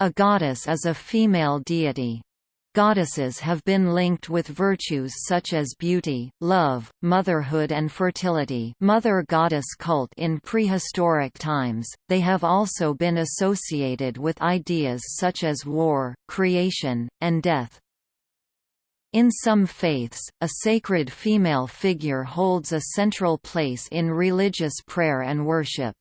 A goddess is a female deity. Goddesses have been linked with virtues such as beauty, love, motherhood and fertility mother goddess cult in prehistoric times, they have also been associated with ideas such as war, creation, and death. In some faiths, a sacred female figure holds a central place in religious prayer and worship.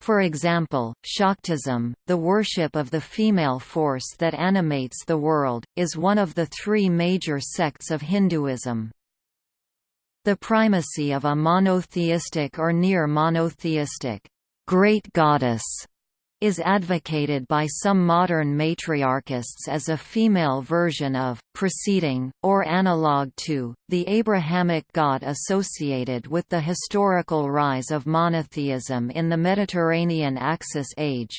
For example, Shaktism, the worship of the female force that animates the world, is one of the three major sects of Hinduism. The primacy of a monotheistic or near monotheistic great goddess is advocated by some modern matriarchists as a female version of, preceding, or analog to, the Abrahamic god associated with the historical rise of monotheism in the Mediterranean Axis age.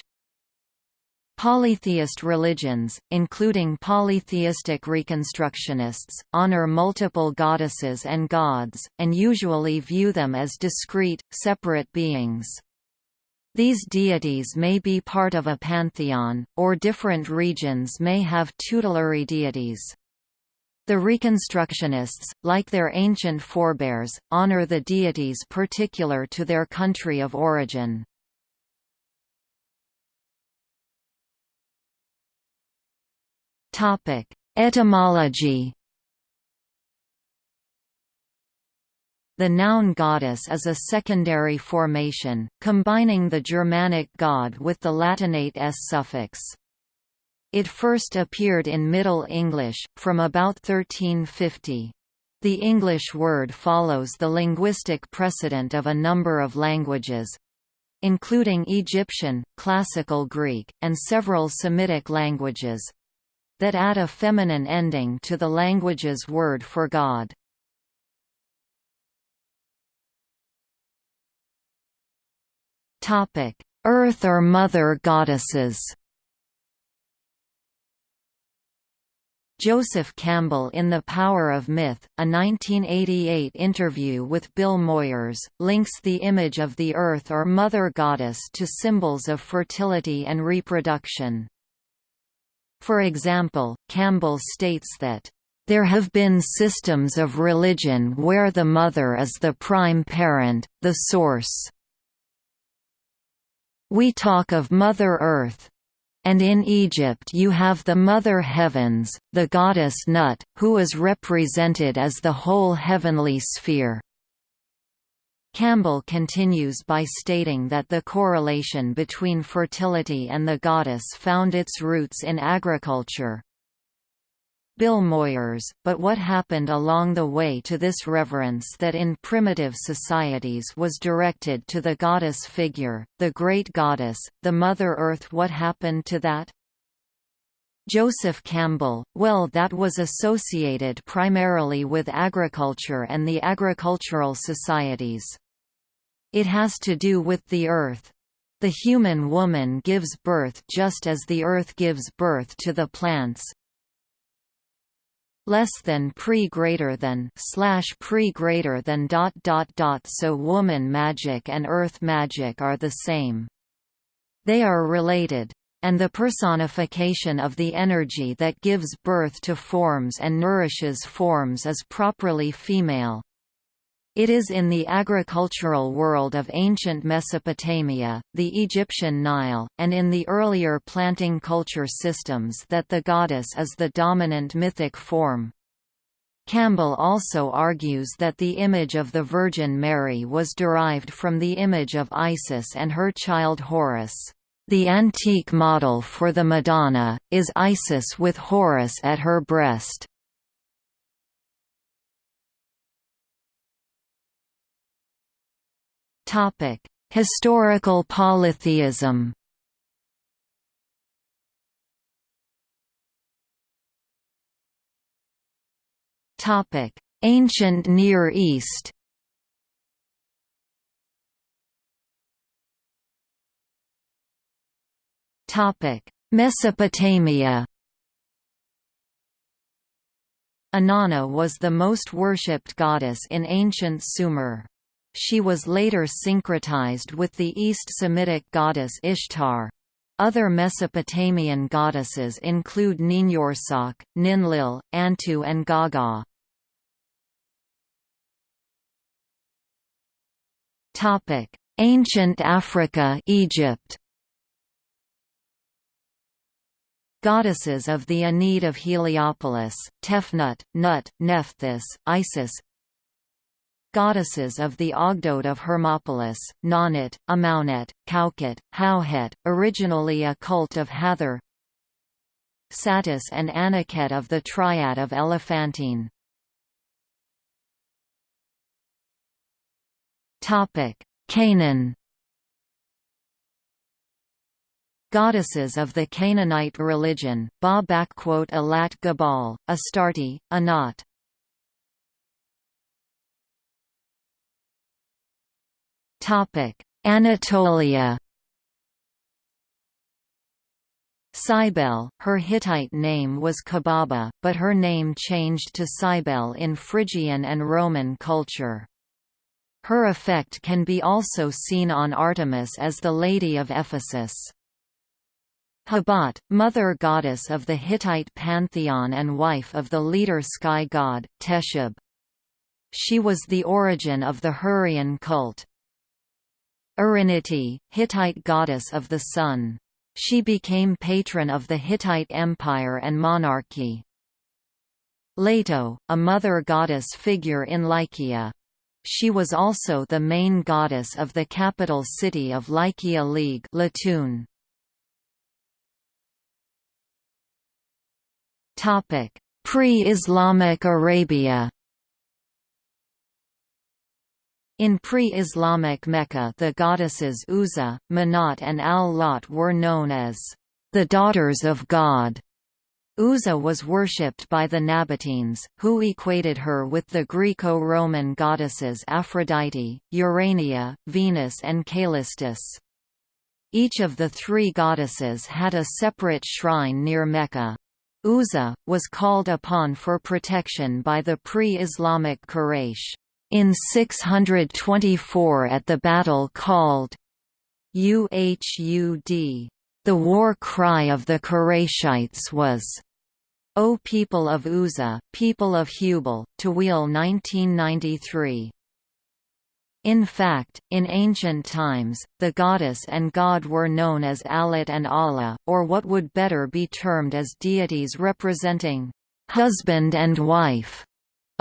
Polytheist religions, including polytheistic reconstructionists, honor multiple goddesses and gods, and usually view them as discrete, separate beings. These deities may be part of a pantheon, or different regions may have tutelary deities. The Reconstructionists, like their ancient forebears, honor the deities particular to their country of origin. Etymology The noun goddess is a secondary formation, combining the Germanic god with the Latinate s suffix. It first appeared in Middle English, from about 1350. The English word follows the linguistic precedent of a number of languages, including Egyptian, Classical Greek, and several Semitic languages that add a feminine ending to the language's word for God. Topic: Earth or Mother Goddesses. Joseph Campbell in The Power of Myth, a 1988 interview with Bill Moyers, links the image of the Earth or Mother Goddess to symbols of fertility and reproduction. For example, Campbell states that, there have been systems of religion where the mother is the prime parent, the source, we talk of Mother Earth. And in Egypt you have the Mother Heavens, the goddess Nut, who is represented as the whole heavenly sphere. Campbell continues by stating that the correlation between fertility and the goddess found its roots in agriculture, Bill Moyers, but what happened along the way to this reverence that in primitive societies was directed to the goddess figure, the great goddess, the Mother Earth what happened to that? Joseph Campbell, well that was associated primarily with agriculture and the agricultural societies. It has to do with the earth. The human woman gives birth just as the earth gives birth to the plants, less than pre greater than slash pre greater than dot dot dot so woman magic and earth magic are the same. They are related. And the personification of the energy that gives birth to forms and nourishes forms is properly female. It is in the agricultural world of ancient Mesopotamia, the Egyptian Nile, and in the earlier planting culture systems that the goddess is the dominant mythic form. Campbell also argues that the image of the Virgin Mary was derived from the image of Isis and her child Horus. The antique model for the Madonna, is Isis with Horus at her breast. Historical polytheism. Topic: Ancient Near East. Topic: Mesopotamia. Inanna was the most worshipped goddess in ancient Sumer. She was later syncretized with the East Semitic goddess Ishtar. Other Mesopotamian goddesses include Ninhursag, Ninlil, Antu and Gaga. Ancient Africa Egypt Goddesses of the Ennead of Heliopolis, Tefnut, Nut, Nephthys, Isis Goddesses of the Ogdoad of Hermopolis, Naunet, Amaunet, Kauket, Hauhet, originally a cult of Hathor Satis and Anuket of the Triad of Elephantine Canaan Goddesses of the Canaanite religion, Ba Alat Gabal, Astarte, Anat. Anatolia Cybele, her Hittite name was Kubaba, but her name changed to Cybele in Phrygian and Roman culture. Her effect can be also seen on Artemis as the Lady of Ephesus. Hebat, mother goddess of the Hittite pantheon and wife of the leader sky god, Teshub. She was the origin of the Hurrian cult. Ariniti, Hittite goddess of the sun. She became patron of the Hittite Empire and monarchy. Leto, a mother goddess figure in Lycia. She was also the main goddess of the capital city of Lycia League Latun. Pre-Islamic Arabia In pre-Islamic Mecca the goddesses Uzza, Manat and Al-Lat were known as the daughters of God. Uzza was worshipped by the Nabateans, who equated her with the Greco-Roman goddesses Aphrodite, Urania, Venus and Callistus. Each of the three goddesses had a separate shrine near Mecca. Uzza, was called upon for protection by the pre-Islamic Quraysh. In 624 at the battle called Uhud, the war cry of the Qurayshites was, O people of Uzza, people of Hubal, Tawil 1993. In fact, in ancient times, the goddess and god were known as Alat and Allah, or what would better be termed as deities representing husband and wife.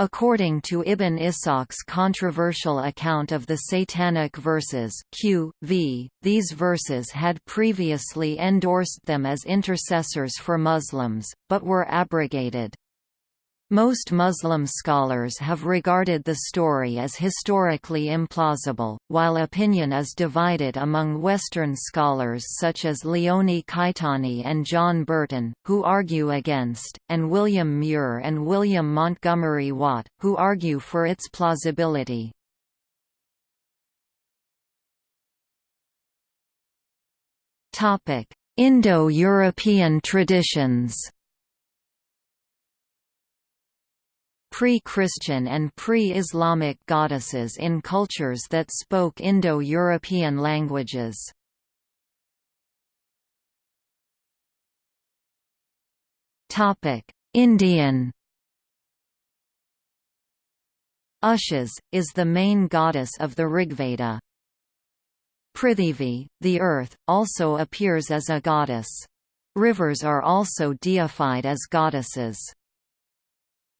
According to Ibn Ishaq's controversial account of the Satanic verses Q, v, these verses had previously endorsed them as intercessors for Muslims, but were abrogated. Most Muslim scholars have regarded the story as historically implausible, while opinion is divided among Western scholars such as Leone Caetani and John Burton, who argue against, and William Muir and William Montgomery Watt, who argue for its plausibility. Indo-European traditions pre-Christian and pre-Islamic goddesses in cultures that spoke Indo-European languages. Indian Ushas, is the main goddess of the Rigveda. Prithivi, the earth, also appears as a goddess. Rivers are also deified as goddesses.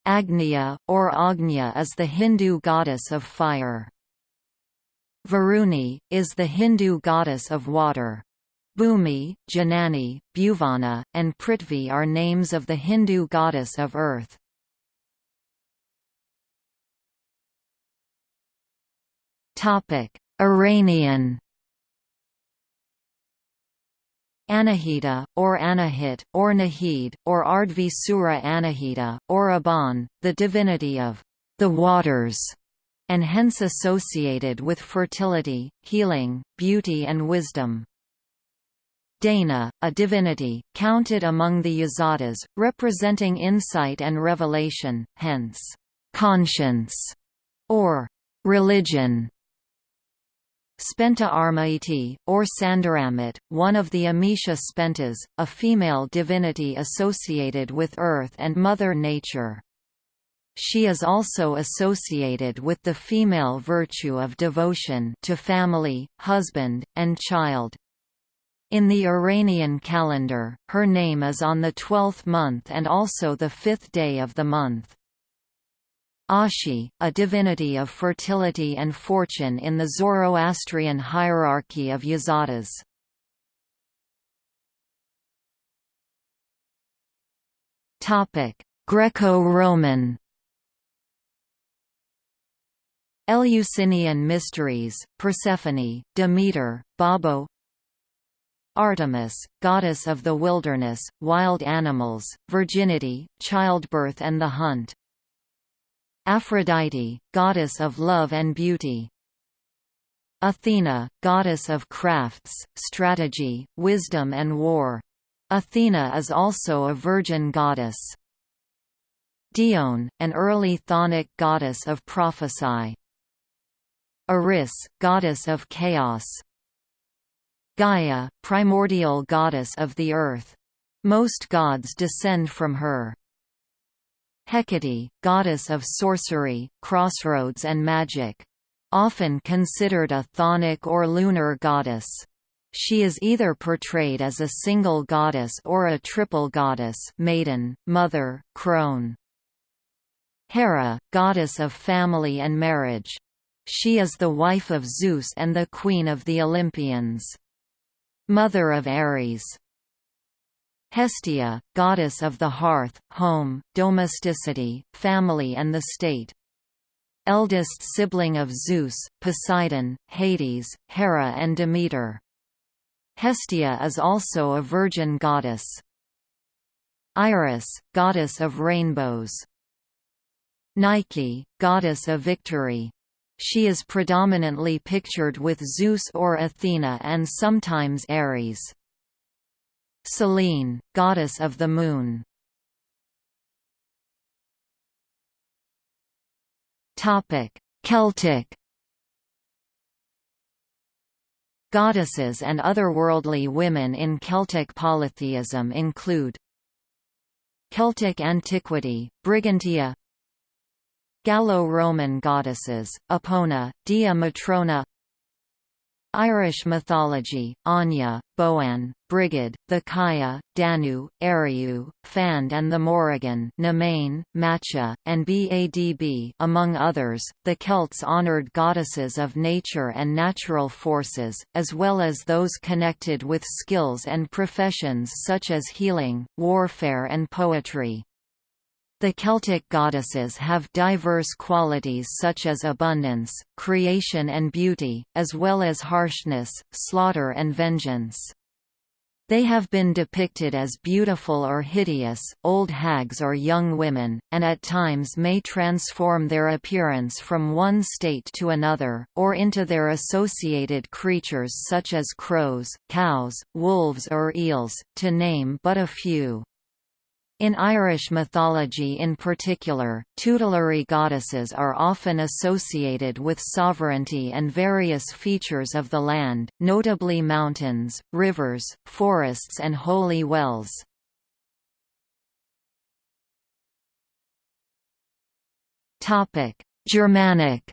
Agnya, or Agnya is the Hindu goddess of fire. Varuni, is the Hindu goddess of water. Bhumi, Janani, Bhuvana, and Prithvi are names of the Hindu goddess of earth. Iranian Anahita, or Anahit, or Nahid, or Ardvi Sura Anahita, or Aban, the divinity of the waters, and hence associated with fertility, healing, beauty and wisdom. Dana, a divinity, counted among the Yazatas, representing insight and revelation, hence, conscience, or religion. Spenta Armaiti, or Sandaramit, one of the Amesha Spentas, a female divinity associated with Earth and Mother Nature. She is also associated with the female virtue of devotion to family, husband, and child. In the Iranian calendar, her name is on the twelfth month and also the fifth day of the month. Ashi, a divinity of fertility and fortune in the Zoroastrian hierarchy of Yazatas. Greco-Roman. Eleusinian mysteries, Persephone, Demeter, Baubo Artemis, goddess of the wilderness, wild animals, virginity, childbirth and the hunt Aphrodite, goddess of love and beauty. Athena, goddess of crafts, strategy, wisdom and war. Athena is also a virgin goddess. Dione, an early Chthonic goddess of prophecy. Eris, goddess of chaos. Gaia, primordial goddess of the earth. Most gods descend from her. Hecate, goddess of sorcery, crossroads and magic. Often considered a chthonic or lunar goddess. She is either portrayed as a single goddess or a triple goddess maiden, mother, crone. Hera, goddess of family and marriage. She is the wife of Zeus and the queen of the Olympians. Mother of Ares. Hestia, goddess of the hearth, home, domesticity, family and the state. Eldest sibling of Zeus, Poseidon, Hades, Hera and Demeter. Hestia is also a virgin goddess. Iris, goddess of rainbows. Nike, goddess of victory. She is predominantly pictured with Zeus or Athena and sometimes Ares. Selene, goddess of the moon. Topic: Celtic. Goddesses and otherworldly women in Celtic polytheism include Celtic antiquity, Brigantia. Gallo-Roman goddesses, Epona, Dea Matrona Irish mythology, Anya, Boann, Brigid, the Kaya, Danu, Ariu, Fand and the Morrigan Nemain, Macha, and Badb among others, the Celts honoured goddesses of nature and natural forces, as well as those connected with skills and professions such as healing, warfare and poetry. The Celtic goddesses have diverse qualities such as abundance, creation and beauty, as well as harshness, slaughter and vengeance. They have been depicted as beautiful or hideous, old hags or young women, and at times may transform their appearance from one state to another, or into their associated creatures such as crows, cows, wolves or eels, to name but a few. In Irish mythology in particular, tutelary goddesses are often associated with sovereignty and various features of the land, notably mountains, rivers, forests and holy wells. Germanic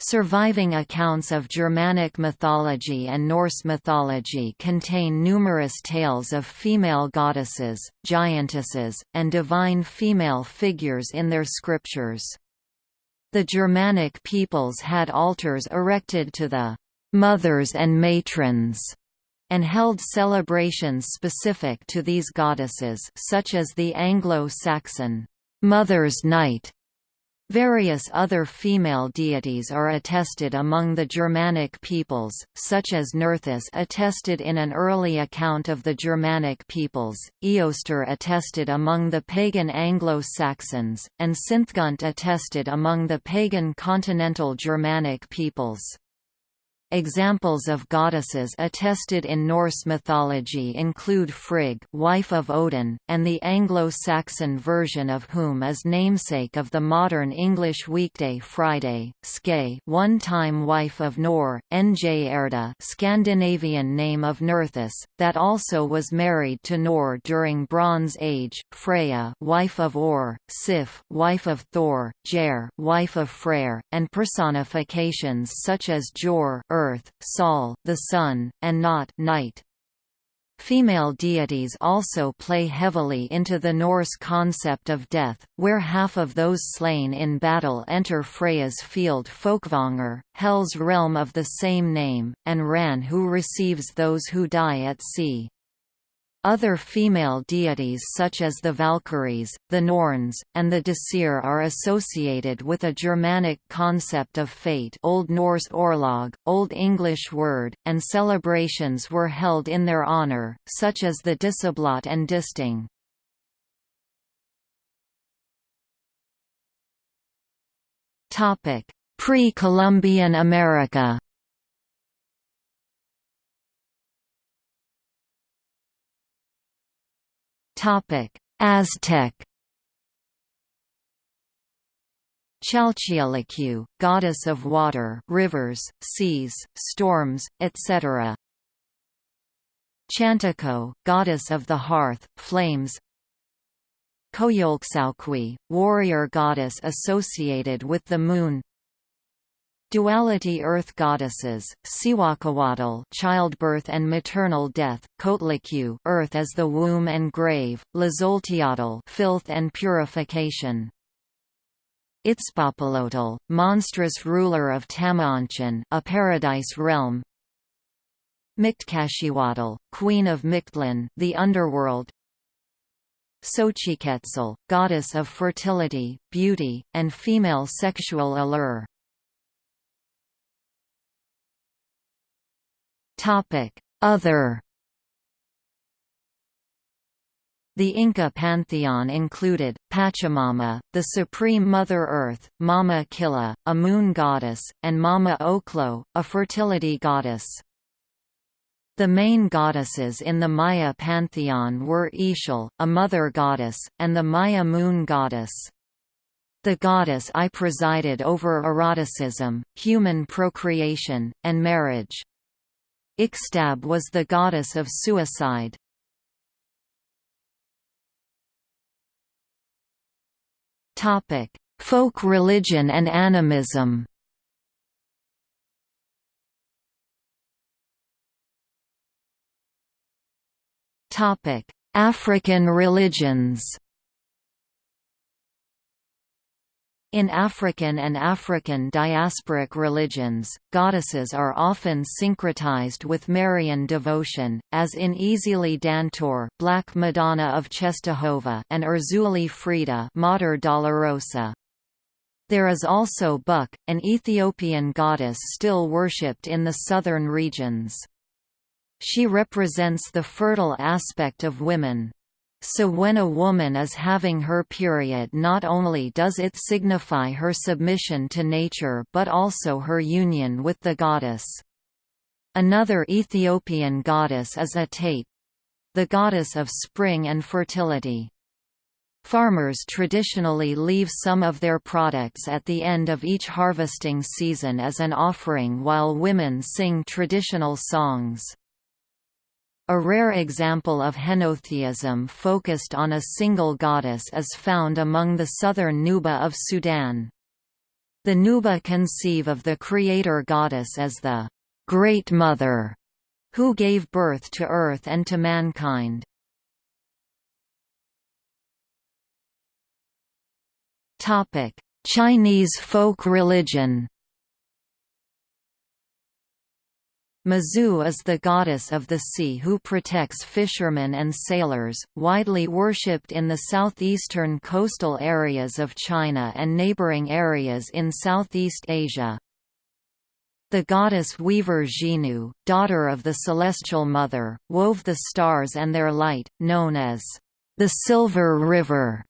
Surviving accounts of Germanic mythology and Norse mythology contain numerous tales of female goddesses, giantesses, and divine female figures in their scriptures. The Germanic peoples had altars erected to the mothers and matrons and held celebrations specific to these goddesses such as the Anglo-Saxon Mother's Night Various other female deities are attested among the Germanic peoples, such as Nerthus attested in an early account of the Germanic peoples, Eostre attested among the pagan Anglo-Saxons, and Sinthgunt attested among the pagan continental Germanic peoples. Examples of goddesses attested in Norse mythology include Frigg, wife of Odin, and the Anglo-Saxon version of whom is namesake of the modern English weekday Friday, Skay, one-time wife of Nor, Nj Erda, Scandinavian name of Nerthus, that also was married to Nor during Bronze Age, Freya, wife of Or, Sif, wife of Thor, Jer, wife of Freyr, and personifications such as Jor, earth, Sol, the sun, and Not night. Female deities also play heavily into the Norse concept of death, where half of those slain in battle enter Freya's field Folkvanger, Hel's realm of the same name, and Ran who receives those who die at sea. Other female deities such as the Valkyries, the Norns, and the Disir are associated with a Germanic concept of fate Old Norse Orlog, Old English word, and celebrations were held in their honor, such as the Disseblot and Disting. Pre-Columbian America Aztec. Chalchiuhtlicue, goddess of water, rivers, seas, storms, etc. Chantico, goddess of the hearth, flames. Coyolxauhqui, warrior goddess associated with the moon. Duality Earth goddesses, Cihuacoatl childbirth and maternal death, Coatlicue earth as the womb and grave, Tlazolteotl filth and purification. Itzpopalotl, monstrous ruler of Tamoanchan, a paradise realm. Mictecacihuatl, queen of Mictlan, the underworld. Xochiquetzal, goddess of fertility, beauty, and female sexual allure. Other The Inca pantheon included, Pachamama, the supreme Mother Earth, Mama Killa, a moon goddess, and Mama Ocllo, a fertility goddess. The main goddesses in the Maya pantheon were Ixchel, a mother goddess, and the Maya moon goddess. The goddess I presided over eroticism, human procreation, and marriage. Ixtab was the goddess of suicide. Topic: Folk religion and animism. Topic: African religions In African and African diasporic religions, goddesses are often syncretized with Marian devotion, as in Ezili Dantor Black Madonna of Czestochowa and Erzuli Frida Mater Dolorosa. There is also Buk, an Ethiopian goddess still worshipped in the southern regions. She represents the fertile aspect of women. So when a woman is having her period not only does it signify her submission to nature but also her union with the goddess. Another Ethiopian goddess is Atate—the goddess of spring and fertility. Farmers traditionally leave some of their products at the end of each harvesting season as an offering while women sing traditional songs. A rare example of henotheism focused on a single goddess is found among the southern Nuba of Sudan. The Nuba conceive of the creator goddess as the Great Mother, who gave birth to earth and to mankind. Chinese folk religion Mazu is the goddess of the sea who protects fishermen and sailors, widely worshipped in the southeastern coastal areas of China and neighboring areas in Southeast Asia. The goddess weaver Zhinü, daughter of the Celestial Mother, wove the stars and their light, known as the Silver River,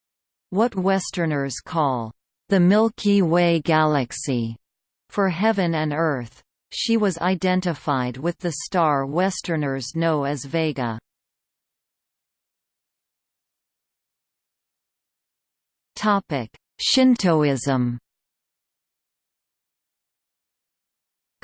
what Westerners call the Milky Way Galaxy, for heaven and earth. She was identified with the star Westerners know as Vega. Shintoism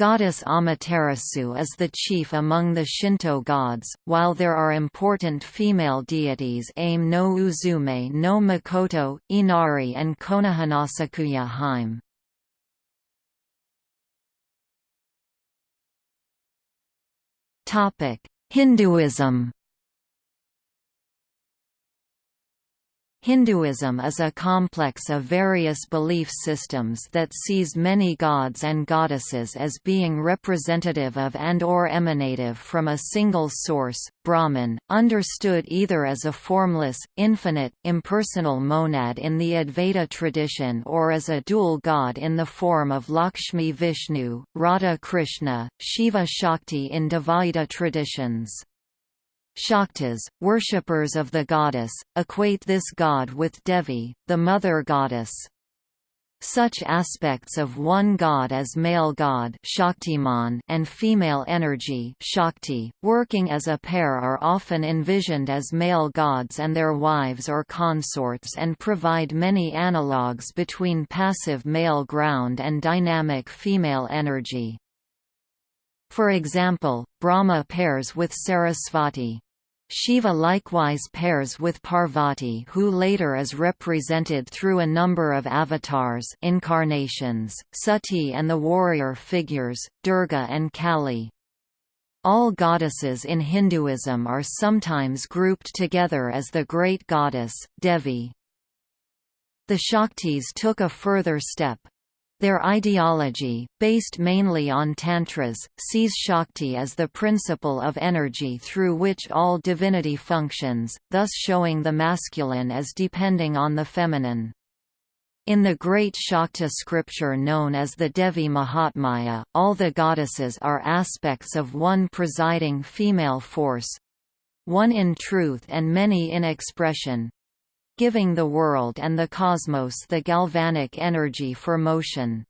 Goddess Amaterasu is the chief among the Shinto gods, while there are important female deities Ame no Uzume no Mikoto, Inari and Konohanasakuya Hime. Hinduism Hinduism is a complex of various belief systems that sees many gods and goddesses as being representative of and or emanative from a single source, Brahman, understood either as a formless, infinite, impersonal monad in the Advaita tradition or as a dual god in the form of Lakshmi Vishnu, Radha Krishna, Shiva Shakti in Dvaita traditions. Shaktas, worshippers of the goddess, equate this god with Devi, the mother goddess. Such aspects of one god as male god Shaktiman and female energy Shakti, working as a pair are often envisioned as male gods and their wives or consorts and provide many analogues between passive male ground and dynamic female energy. For example, Brahma pairs with Sarasvati. Shiva likewise pairs with Parvati who later is represented through a number of avatars incarnations, Sati and the warrior figures, Durga and Kali. All goddesses in Hinduism are sometimes grouped together as the great goddess, Devi. The Shaktis took a further step, their ideology, based mainly on tantras, sees Shakti as the principle of energy through which all divinity functions, thus showing the masculine as depending on the feminine. In the great Shakta scripture known as the Devi Mahatmya, all the goddesses are aspects of one presiding female force—one in truth and many in expression, giving the world and the cosmos the galvanic energy for motion.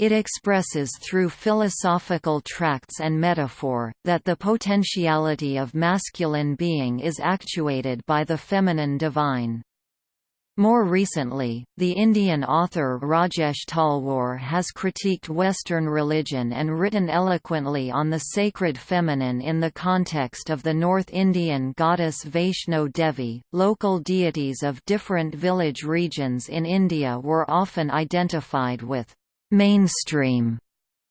It expresses through philosophical tracts and metaphor, that the potentiality of masculine being is actuated by the feminine divine. More recently, the Indian author Rajesh Talwar has critiqued Western religion and written eloquently on the sacred feminine in the context of the North Indian goddess Vaishno Devi. Local deities of different village regions in India were often identified with mainstream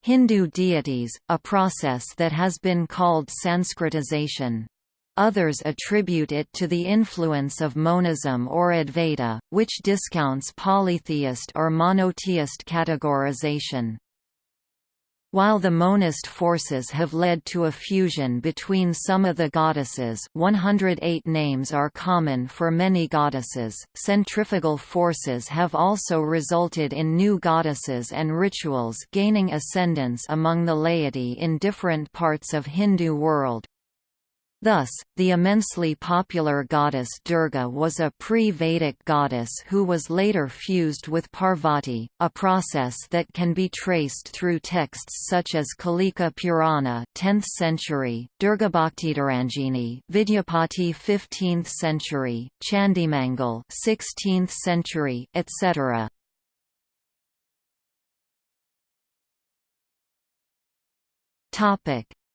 Hindu deities, a process that has been called Sanskritization. Others attribute it to the influence of monism or Advaita, which discounts polytheist or monotheist categorization. While the monist forces have led to a fusion between some of the goddesses 108 names are common for many goddesses, centrifugal forces have also resulted in new goddesses and rituals gaining ascendance among the laity in different parts of Hindu world. Thus, the immensely popular goddess Durga was a pre-Vedic goddess who was later fused with Parvati, a process that can be traced through texts such as Kalika Purana 10th century, Durgabhaktitarangini Vidyapati 15th century, Chandimangal 16th century, etc.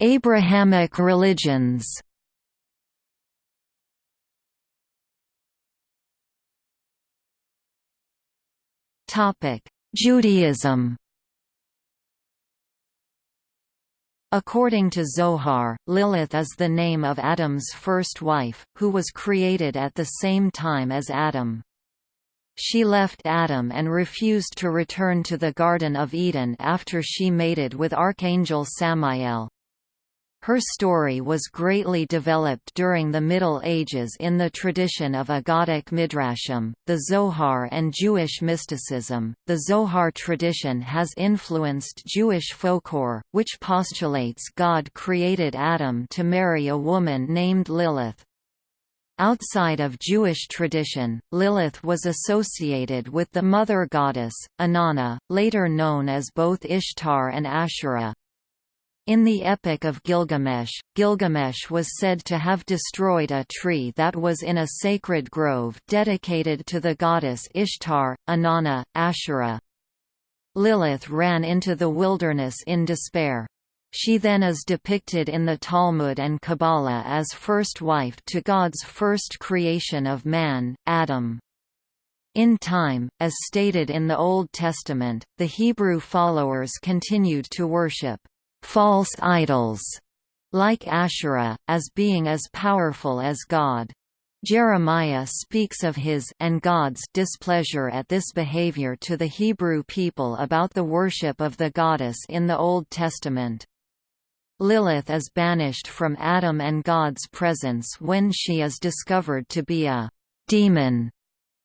Abrahamic religions Judaism According to Zohar, Lilith is the name of Adam's first wife, who was created at the same time as Adam. She left Adam and refused to return to the Garden of Eden after she mated with Archangel Samael. Her story was greatly developed during the Middle Ages in the tradition of Aggadic Midrashim, the Zohar and Jewish mysticism. The Zohar tradition has influenced Jewish folklore, which postulates God created Adam to marry a woman named Lilith. Outside of Jewish tradition, Lilith was associated with the mother goddess, Inanna, later known as both Ishtar and Asherah. In the Epic of Gilgamesh, Gilgamesh was said to have destroyed a tree that was in a sacred grove dedicated to the goddess Ishtar, Inanna, Asherah. Lilith ran into the wilderness in despair. She then is depicted in the Talmud and Kabbalah as first wife to God's first creation of man, Adam. In time, as stated in the Old Testament, the Hebrew followers continued to worship false idols, like Asherah, as being as powerful as God. Jeremiah speaks of his and God's displeasure at this behavior to the Hebrew people about the worship of the goddess in the Old Testament. Lilith is banished from Adam and God's presence when she is discovered to be a demon,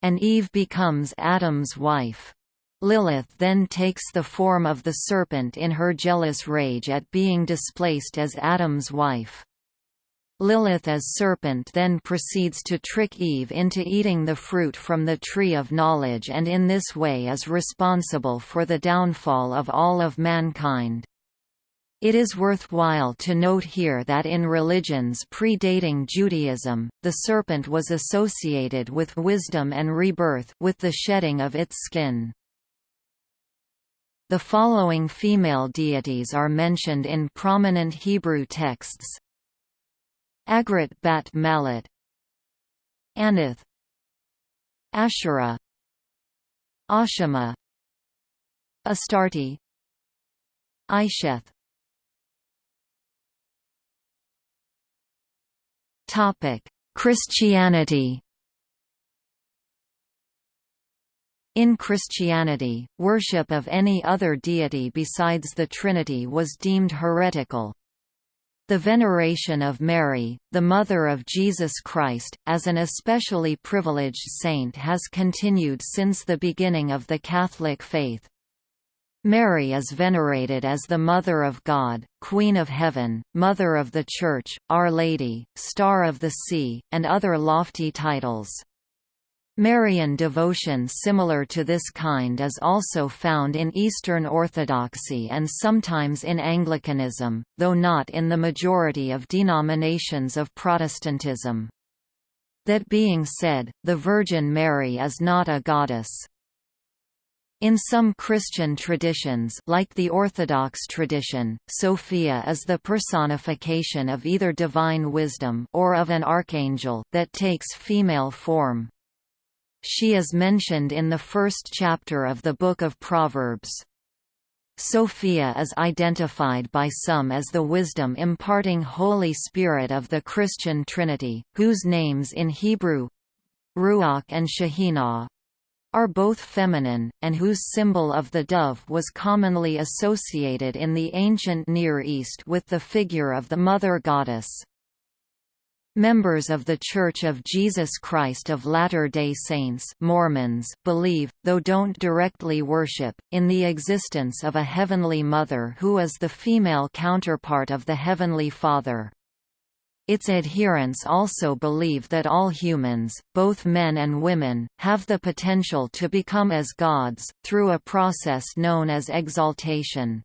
and Eve becomes Adam's wife. Lilith then takes the form of the serpent in her jealous rage at being displaced as Adam's wife. Lilith as serpent then proceeds to trick Eve into eating the fruit from the tree of knowledge and in this way is responsible for the downfall of all of mankind. It is worthwhile to note here that in religions predating Judaism, the serpent was associated with wisdom and rebirth with the shedding of its skin. The following female deities are mentioned in prominent Hebrew texts. Agrat Bat Malat Aneth Asherah Ashima Astarte Isheth Christianity In Christianity, worship of any other deity besides the Trinity was deemed heretical. The veneration of Mary, the mother of Jesus Christ, as an especially privileged saint has continued since the beginning of the Catholic faith. Mary is venerated as the Mother of God, Queen of Heaven, Mother of the Church, Our Lady, Star of the Sea, and other lofty titles. Marian devotion similar to this kind is also found in Eastern Orthodoxy and sometimes in Anglicanism, though not in the majority of denominations of Protestantism. That being said, the Virgin Mary is not a goddess. In some Christian traditions like the Orthodox tradition, Sophia is the personification of either divine wisdom or of an archangel that takes female form. She is mentioned in the first chapter of the Book of Proverbs. Sophia is identified by some as the wisdom-imparting Holy Spirit of the Christian Trinity, whose names in Hebrew Ruach and Shekhinah are both feminine, and whose symbol of the dove was commonly associated in the ancient Near East with the figure of the Mother Goddess. Members of The Church of Jesus Christ of Latter-day Saints Mormons believe, though don't directly worship, in the existence of a Heavenly Mother who is the female counterpart of the Heavenly Father. Its adherents also believe that all humans, both men and women, have the potential to become as gods, through a process known as exaltation.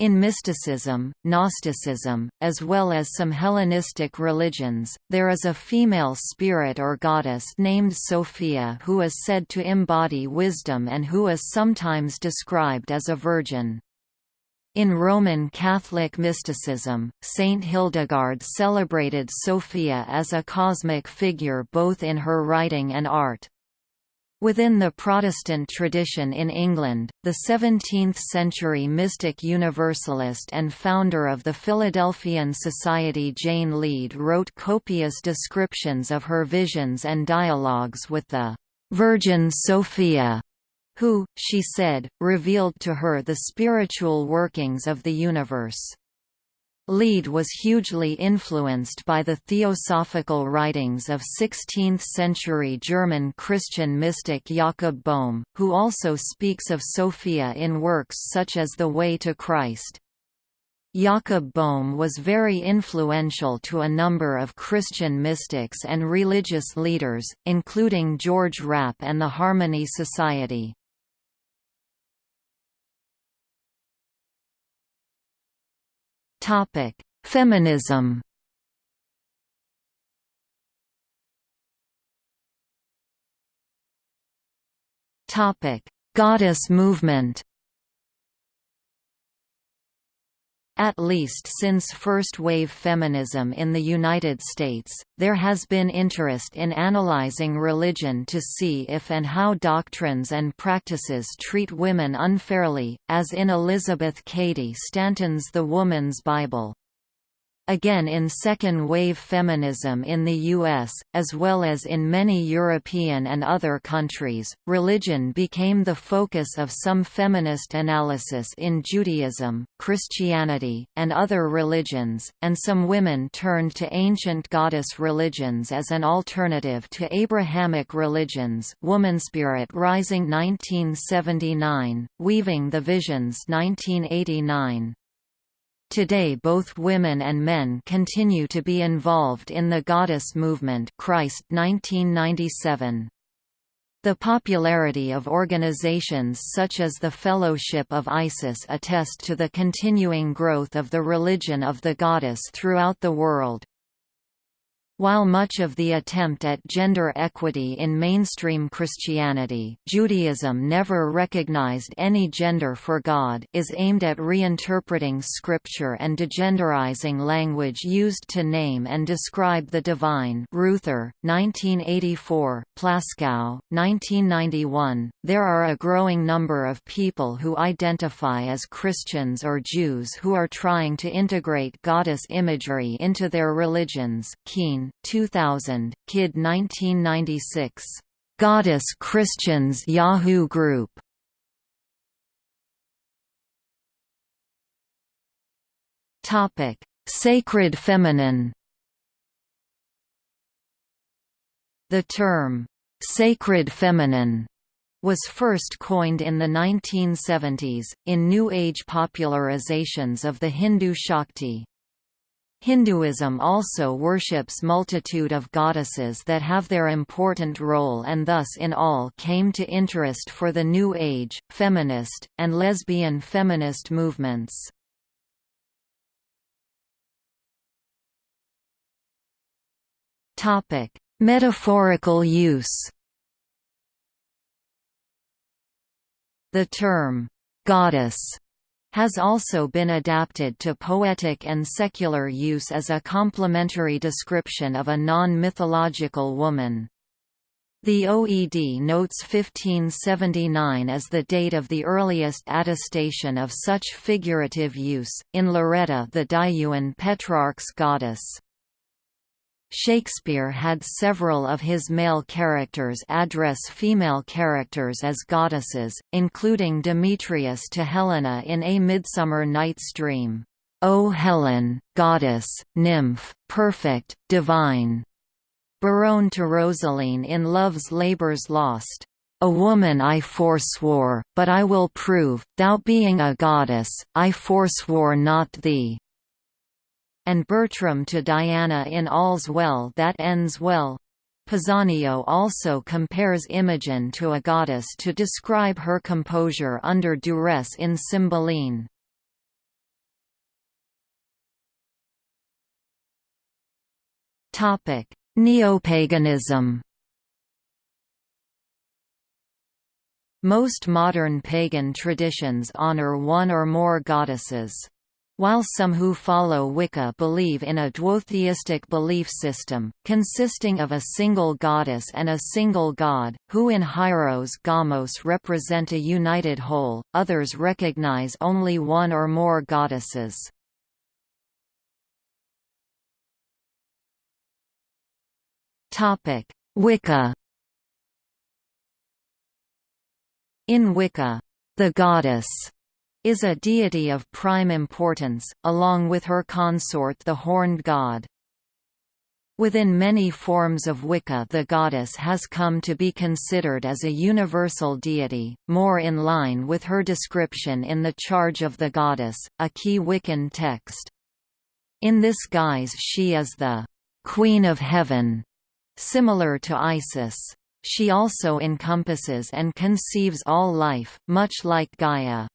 In mysticism, Gnosticism, as well as some Hellenistic religions, there is a female spirit or goddess named Sophia who is said to embody wisdom and who is sometimes described as a virgin. In Roman Catholic mysticism, Saint Hildegard celebrated Sophia as a cosmic figure both in her writing and art. Within the Protestant tradition in England, the 17th-century mystic universalist and founder of the Philadelphian Society Jane Leade wrote copious descriptions of her visions and dialogues with the «Virgin Sophia», who, she said, revealed to her the spiritual workings of the universe. Leade was hugely influenced by the theosophical writings of 16th-century German Christian mystic Jakob Boehme, who also speaks of Sophia in works such as The Way to Christ. Jakob Boehme was very influential to a number of Christian mystics and religious leaders, including George Rapp and the Harmony Society. Feminism. Topic: Goddess movement At least since first-wave feminism in the United States, there has been interest in analyzing religion to see if and how doctrines and practices treat women unfairly, as in Elizabeth Cady Stanton's The Woman's Bible. Again in second-wave feminism in the U.S., as well as in many European and other countries, religion became the focus of some feminist analysis in Judaism, Christianity, and other religions, and some women turned to ancient goddess religions as an alternative to Abrahamic religions Womanspirit Rising 1979, Weaving the Visions 1989, Today both women and men continue to be involved in the goddess movement Christ 1997. The popularity of organizations such as the Fellowship of Isis attest to the continuing growth of the religion of the goddess throughout the world. While much of the attempt at gender equity in mainstream Christianity Judaism never recognized any gender for God is aimed at reinterpreting scripture and degenderizing language used to name and describe the divine. Ruether, 1984, Plaskow, 1991, there are a growing number of people who identify as Christians or Jews who are trying to integrate goddess imagery into their religions Kien, 2000, Kidd 1996. Goddess Christians Yahoo Group. Topic: Sacred feminine. The term sacred feminine was first coined in the 1970s, in New Age popularizations of the Hindu Shakti. Hinduism also worships multitude of goddesses that have their important role and thus in all came to interest for the New Age, feminist, and lesbian feminist movements. Metaphorical use The term, "'goddess' has also been adapted to poetic and secular use as a complementary description of a non-mythological woman. The OED notes 1579 as the date of the earliest attestation of such figurative use, in Lauretta the Diuan Petrarch's goddess. Shakespeare had several of his male characters address female characters as goddesses, including Demetrius to Helena in A Midsummer Night's Dream, "'O Helen, goddess, nymph, perfect, divine' Berowne to Rosaline in Love's Labour's Lost, "'A woman I forswore, but I will prove, thou being a goddess, I forswore not thee' and Bertram to Diana in All's Well That Ends Well. Pisanio also compares Imogen to a goddess to describe her composure under duress in Cymbeline. Neopaganism Most modern pagan traditions honor one or more goddesses. While some who follow Wicca believe in a duotheistic belief system, consisting of a single goddess and a single god, who in Hieros Gamos represent a united whole, others recognize only one or more goddesses. Wicca In Wicca, the goddess is a deity of prime importance, along with her consort the horned god. Within many forms of Wicca the goddess has come to be considered as a universal deity, more in line with her description in The Charge of the Goddess, a key Wiccan text. In this guise she is the «Queen of Heaven», similar to Isis. She also encompasses and conceives all life, much like Gaia.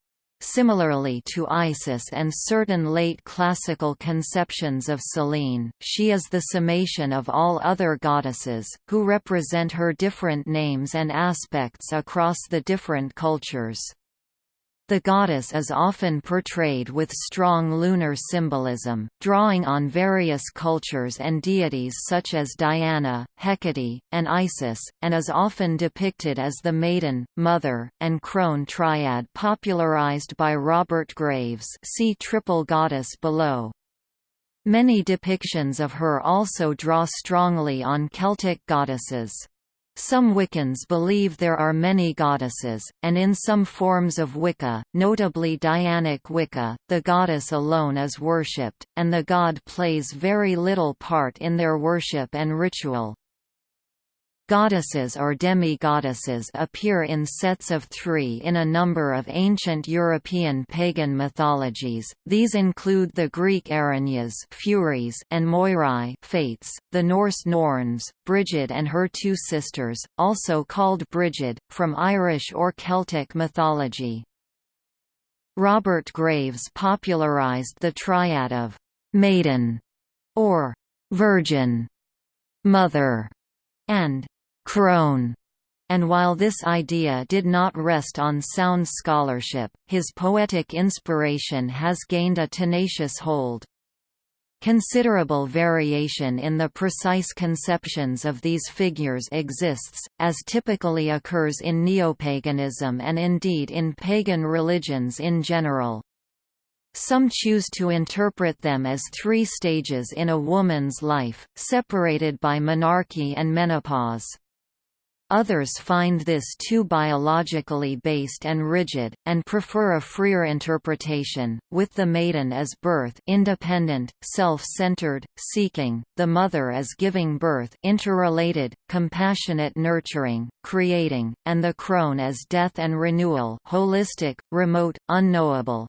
Similarly to Isis and certain late classical conceptions of Selene, she is the summation of all other goddesses, who represent her different names and aspects across the different cultures. The goddess is often portrayed with strong lunar symbolism, drawing on various cultures and deities such as Diana, Hecate, and Isis, and is often depicted as the maiden, mother, and crone triad popularized by Robert Graves see Triple Goddess below. Many depictions of her also draw strongly on Celtic goddesses. Some Wiccans believe there are many goddesses, and in some forms of Wicca, notably Dianic Wicca, the goddess alone is worshipped, and the god plays very little part in their worship and ritual. Goddesses or demi-goddesses appear in sets of three in a number of ancient European pagan mythologies. These include the Greek Erinyes Furies and Moirai Fates, the Norse Norns, Brigid and her two sisters, also called Brigid, from Irish or Celtic mythology. Robert Graves popularized the triad of maiden or virgin, mother, and crone. And while this idea did not rest on sound scholarship, his poetic inspiration has gained a tenacious hold. Considerable variation in the precise conceptions of these figures exists, as typically occurs in neopaganism and indeed in pagan religions in general. Some choose to interpret them as three stages in a woman's life, separated by menarche and menopause. Others find this too biologically based and rigid, and prefer a freer interpretation, with the maiden as birth independent, self-centered, seeking, the mother as giving birth interrelated, compassionate nurturing, creating, and the crone as death and renewal holistic, remote, unknowable.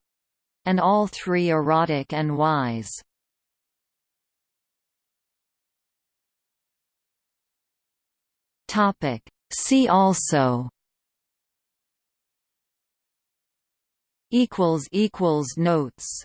And all three erotic and wise. Topic. See also equals equals notes